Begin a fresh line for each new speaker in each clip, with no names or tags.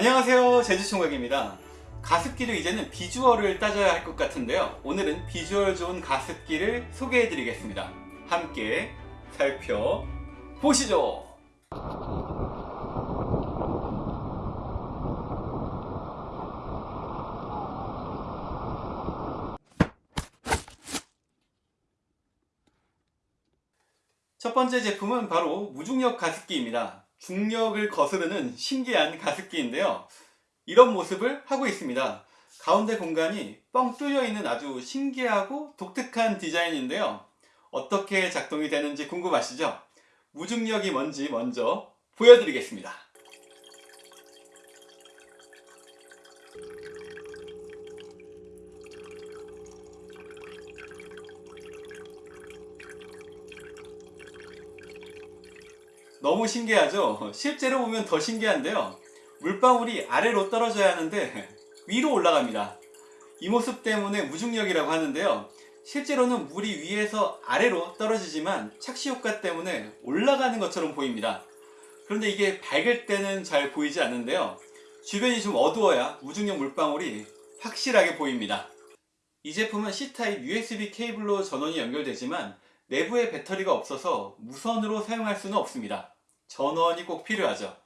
안녕하세요. 제주총각입니다. 가습기도 이제는 비주얼을 따져야 할 것 같은데요. 오늘은 비주얼 좋은 가습기를 소개해 드리겠습니다. 함께 살펴보시죠. 첫 번째 제품은 바로 무중력 가습기입니다. 중력을 거스르는 신기한 가습기인데요. 이런 모습을 하고 있습니다. 가운데 공간이 뻥 뚫려 있는 아주 신기하고 독특한 디자인인데요. 어떻게 작동이 되는지 궁금하시죠? 무중력이 뭔지 먼저 보여드리겠습니다. 너무 신기하죠? 실제로 보면 더 신기한데요. 물방울이 아래로 떨어져야 하는데 위로 올라갑니다. 이 모습 때문에 무중력이라고 하는데요. 실제로는 물이 위에서 아래로 떨어지지만 착시 효과 때문에 올라가는 것처럼 보입니다. 그런데 이게 밝을 때는 잘 보이지 않는데요. 주변이 좀 어두워야 무중력 물방울이 확실하게 보입니다. 이 제품은 C타입 USB 케이블로 전원이 연결되지만 내부에 배터리가 없어서 무선으로 사용할 수는 없습니다. 전원이 꼭 필요하죠.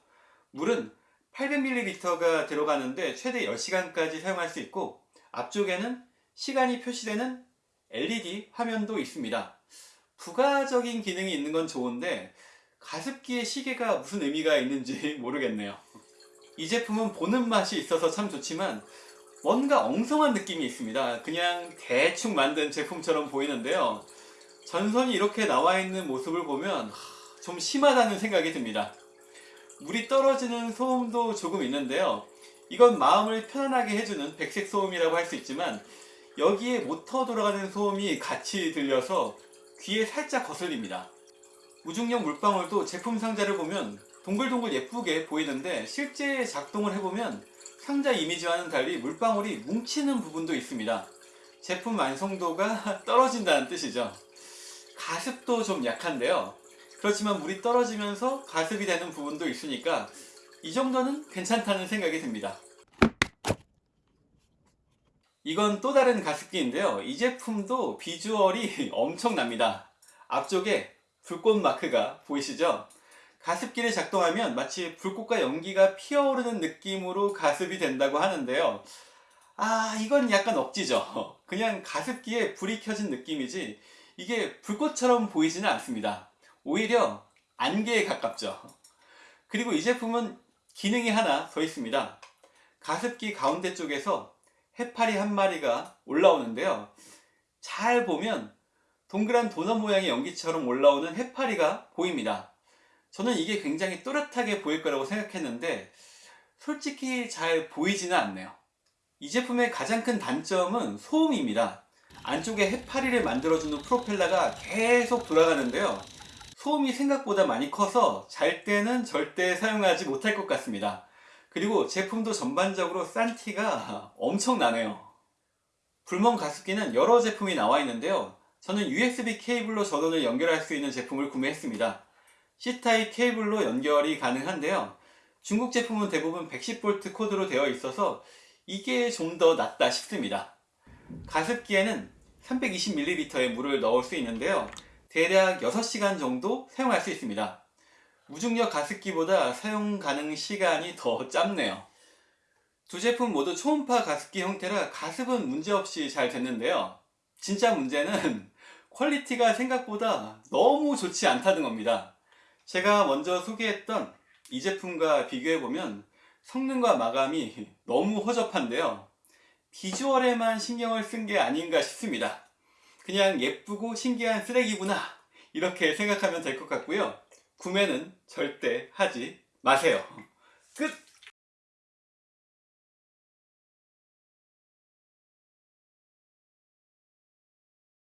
물은 800ml가 들어가는데 최대 10시간까지 사용할 수 있고 앞쪽에는 시간이 표시되는 LED 화면도 있습니다. 부가적인 기능이 있는 건 좋은데 가습기의 시계가 무슨 의미가 있는지 모르겠네요. 이 제품은 보는 맛이 있어서 참 좋지만 뭔가 엉성한 느낌이 있습니다. 그냥 대충 만든 제품처럼 보이는데요. 전선이 이렇게 나와 있는 모습을 보면 좀 심하다는 생각이 듭니다. 물이 떨어지는 소음도 조금 있는데요. 이건 마음을 편안하게 해주는 백색 소음이라고 할 수 있지만 여기에 모터 돌아가는 소음이 같이 들려서 귀에 살짝 거슬립니다. 무중력 물방울도 제품 상자를 보면 동글동글 예쁘게 보이는데 실제 작동을 해보면 상자 이미지와는 달리 물방울이 뭉치는 부분도 있습니다. 제품 완성도가 떨어진다는 뜻이죠. 가습도 좀 약한데요. 그렇지만 물이 떨어지면서 가습이 되는 부분도 있으니까 이 정도는 괜찮다는 생각이 듭니다. 이건 또 다른 가습기인데요. 이 제품도 비주얼이 엄청납니다. 앞쪽에 불꽃 마크가 보이시죠? 가습기를 작동하면 마치 불꽃과 연기가 피어오르는 느낌으로 가습이 된다고 하는데요. 아 이건 약간 억지죠. 그냥 가습기에 불이 켜진 느낌이지 이게 불꽃처럼 보이지는 않습니다. 오히려 안개에 가깝죠. 그리고 이 제품은 기능이 하나 더 있습니다. 가습기 가운데 쪽에서 해파리 한 마리가 올라오는데요. 잘 보면 동그란 도넛 모양의 연기처럼 올라오는 해파리가 보입니다. 저는 이게 굉장히 또렷하게 보일 거라고 생각했는데 솔직히 잘 보이지는 않네요. 이 제품의 가장 큰 단점은 소음입니다. 안쪽에 해파리를 만들어주는 프로펠러가 계속 돌아가는데요. 소음이 생각보다 많이 커서 잘 때는 절대 사용하지 못할 것 같습니다. 그리고 제품도 전반적으로 싼 티가 엄청나네요. 불멍 가습기는 여러 제품이 나와 있는데요. 저는 USB 케이블로 전원을 연결할 수 있는 제품을 구매했습니다. C타입 케이블로 연결이 가능한데요. 중국 제품은 대부분 110V 코드로 되어 있어서 이게 좀 더 낫다 싶습니다. 가습기에는 320ml의 물을 넣을 수 있는데요. 대략 6시간 정도 사용할 수 있습니다. 무중력 가습기보다 사용 가능 시간이 더 짧네요. 두 제품 모두 초음파 가습기 형태라 가습은 문제없이 잘 됐는데요. 진짜 문제는 퀄리티가 생각보다 너무 좋지 않다는 겁니다. 제가 먼저 소개했던 이 제품과 비교해보면 성능과 마감이 너무 허접한데요. 비주얼에만 신경을 쓴 게 아닌가 싶습니다. 그냥 예쁘고 신기한 쓰레기구나 이렇게 생각하면 될 것 같고요. 구매는 절대 하지 마세요. 끝!